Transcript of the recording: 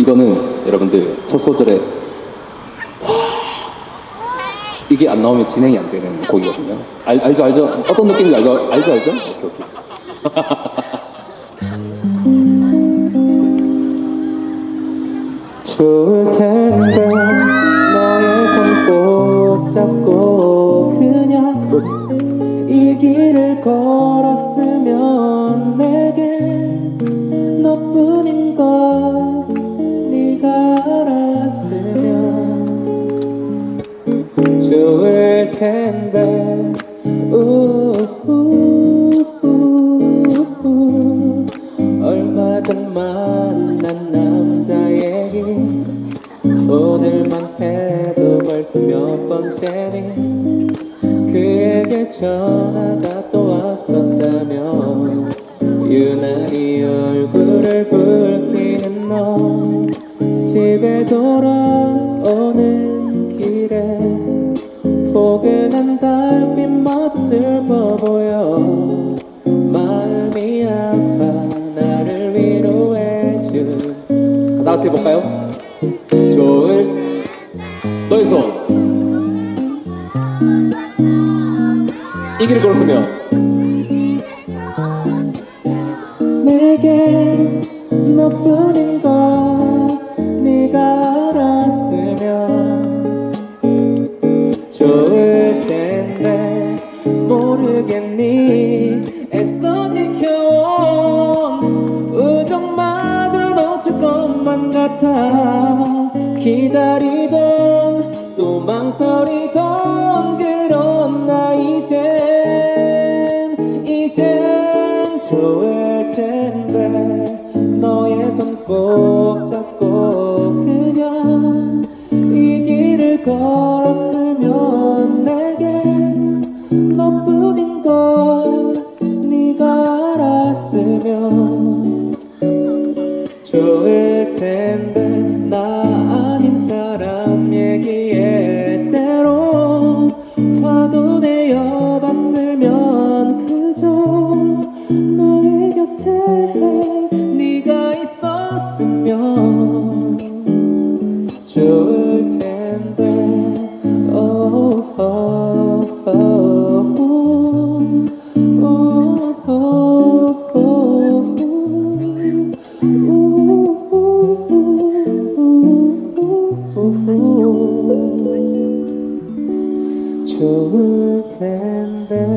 이거는 여러분들 첫 소절에 와 이게 안 나오면 진행이 안 되는 곡이거든요. 알, 알죠 알죠? 어떤 느낌인지 알죠 알죠 알죠? 오케이 오케이. 좋을 텐데 너의 손꼭 잡고 그냥 그거지 이 길을 걸었으면 좋을 텐데. 우후후후. 얼마 전 만난 남자 얘기 오늘만 해도 벌써 몇 번째니? 그에게 전화가 또 왔었다며 유난히 얼굴을 붉히는 너. 집에 돌아오는 길에 포근한 달빛마저 슬퍼 보여. 마음이 아파 나를 위로해준 다 같이 해볼까요? 좋을. 너의 손이 길을 걸었으면. 내게 너뿐인 걸 좋을 텐데 모르겠니? 애써 지켜온 우정마저 놓칠 것만 같아. 기다리던 또 망설이던 그런 나 이젠 이젠 좋을 텐데 너의 손 꼭 잡고 그냥 이 길을 걸 나뿐인 걸 네가 알았으면 좋을 텐데. 좋을 텐데.